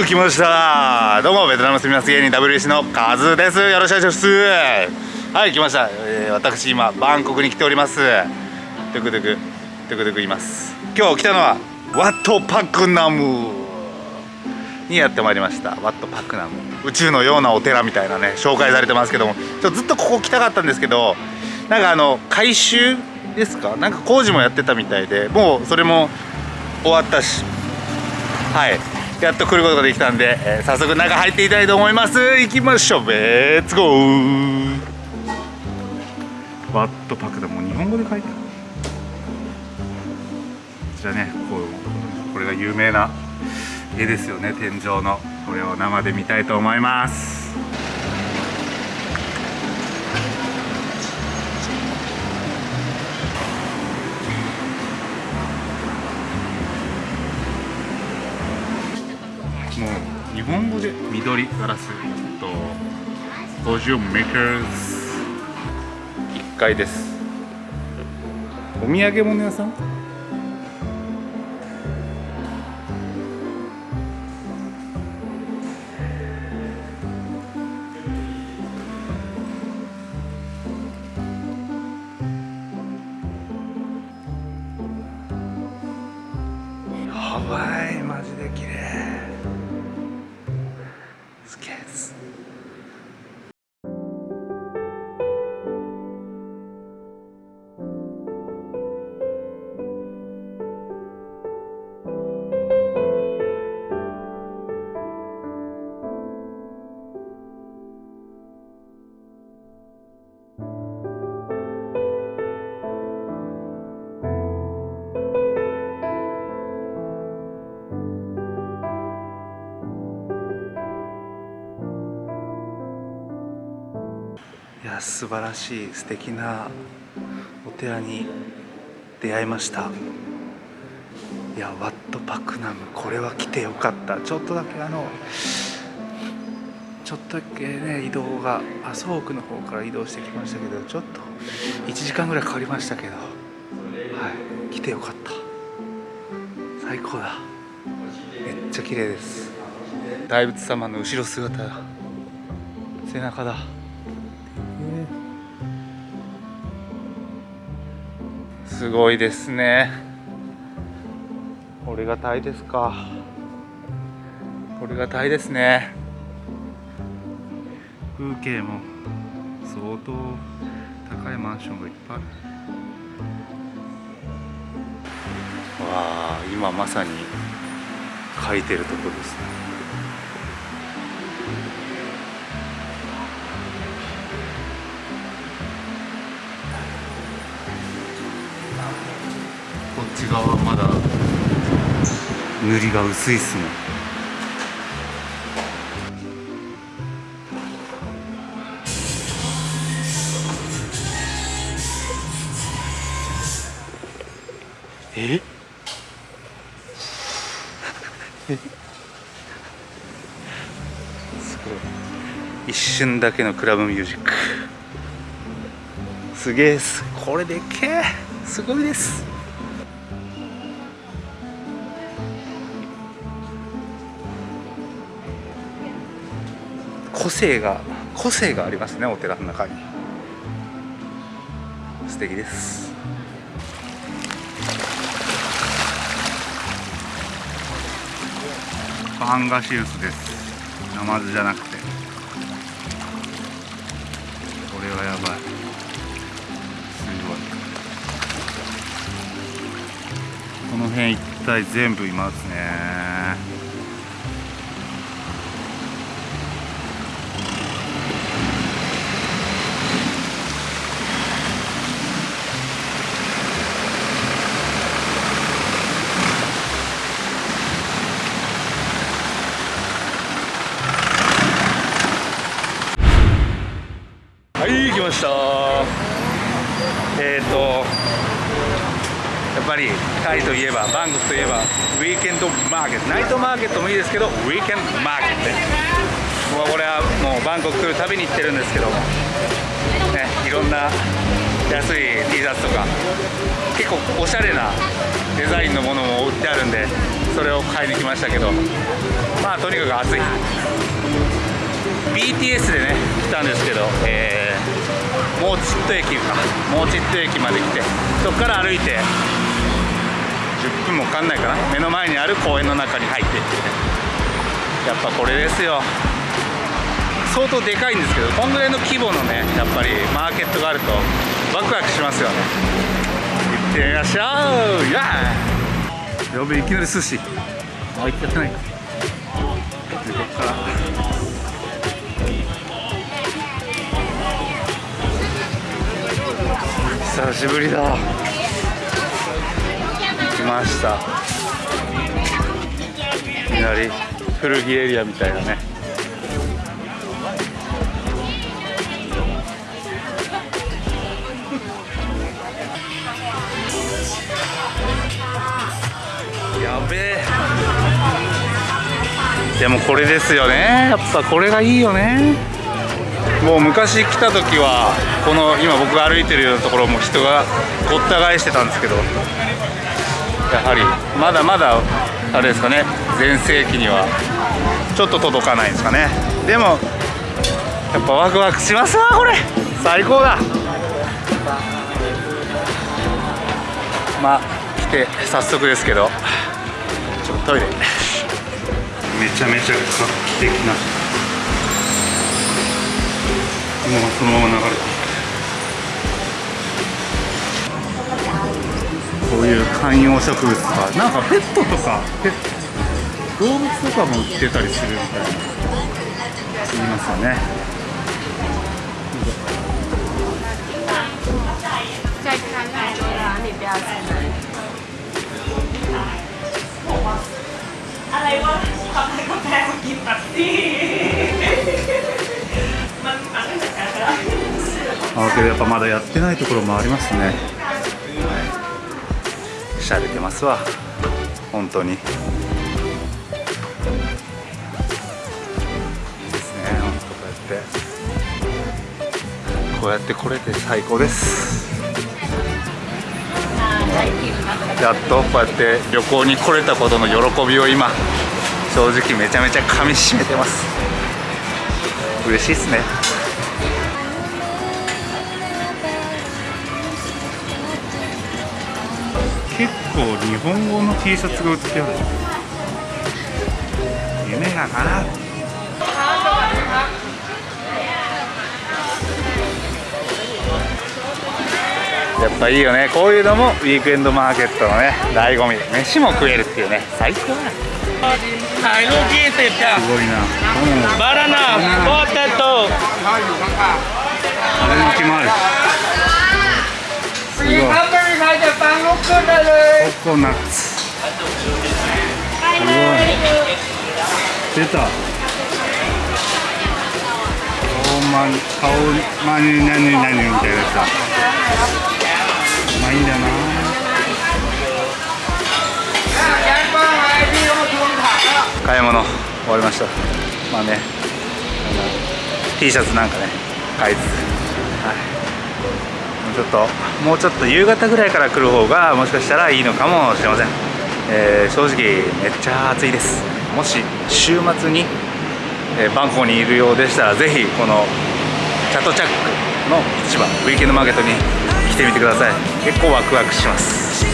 う来ました。どうもベトナム住みます芸人 WC のカズです。よろしくお願いします。はい来ました、えー、私今バンコクに来ております。トゥクトゥクトゥクトゥクいます。今日来たのはワットパクナム。にやってまいりました。ワットパクナム。宇宙のようなお寺みたいなね紹介されてますけども。ちょずっとここ来たかったんですけどなんかあの改修ですか？なんか工事もやってたみたいでもうそれも終わったし。はい。やっと来ることができたんで、えー、早速中入っていきたいと思います。行きましょう。レッツゴーワットパクだもう日本語で書いてあるこちらねこうこれが有名な絵ですよね。天井の。これを生で見たいと思います。もう日本語で緑ガラスと50メーカーズ。1階です。お土産物屋さん？や素晴らしい素敵なお寺に出会いました。いやワットパクナムこれは来てよかった。ちょっとだけあのちょっとだけね移動が麻生区の方から移動してきましたけどちょっと1時間ぐらいかかりましたけどはい来てよかった。最高だ。めっちゃ綺麗です。大仏様の後ろ姿背中だ。すごいですね。これがタイですか。これがタイですね。風景も相当高いマンションがいっぱいある。わあ今まさに書いてるとこですね。塗りが薄いっすね。え？すごい。一瞬だけのクラブミュージック。すげえす。これでっけえ。すごいです個性が個性がありますねお寺の中に。素敵です。パンガシウスです。ナマズじゃなくて。これはやばい。すごい。この辺一帯全部いますね。ました。えっ、ー、とやっぱりタイといえばバンコクといえばウィーケンドマーケット。ナイトマーケットもいいですけどウィーケンドマーケット。もうこれはもうバンコク来るたびに行ってるんですけどねいろんな安い T シャツとか結構おしゃれなデザインのものも売ってあるんでそれを買いに来ましたけど。まあとにかく暑い。BTS でね来たんですけど、えー、モーチット駅か。モーチット駅まで来て。そこから歩いて。10分もかかんないかな。目の前にある公園の中に入っていって。やっぱこれですよ。相当でかいんですけどこんぐらいの規模のねやっぱりマーケットがあるとワクワクしますよね。行ってみましょう。やー。やべいきなり寿司。あ行きたない。か久しぶりだ。来ました。いきなり古着エリアみたいなね。やべえ。でもこれですよね。やっぱこれがいいよね。もう昔来た時はこの今僕が歩いてるようなところも人がごった返してたんですけどやはりまだまだあれですかね全盛期にはちょっと届かないんですかね。でもやっぱワクワクしますわこれ。最高だ。まあ来て早速ですけどちょっとトイレ。めちゃめちゃ画期的な。もうそのまま流れてこういう観葉植物とかなんかペットとかペ動物とかも売ってたりするみたいな言いますよね再看看多啦，你不要进来。อะไรวะทำให้กาแฟมากินแบบนี้มัน あけどやっぱまだやってないところもありますね。はい。しゃれてますわ。本当に。いいですね。本当こうやって。こうやって来れて最高です。やっとこうやって旅行に来れたことの喜びを今正直めちゃめちゃ噛みしめてます。嬉しいっすね。結構日本語の T シャツが売ってある。夢がかなやっぱいいよね。こういうのもウィークエンドマーケットのね醍醐味。飯も食えるっていうね。最高。だすごいな、バナナポテトオレンジマルすごいジャパンクココナッツ。出たままにみたいなさまいんだな買い物終わりましたまあね T シャツ。なんかね買いつつはいちょっともうちょっと夕方ぐらいから来る方がもしかしたらいいのかもしれません、えー正直めっちゃ暑いです。もし週末に、えーバンコクにいるようでしたらぜひこのチャットチャックの市場ウィーケンドマーケットに来てみてください。結構ワクワクします。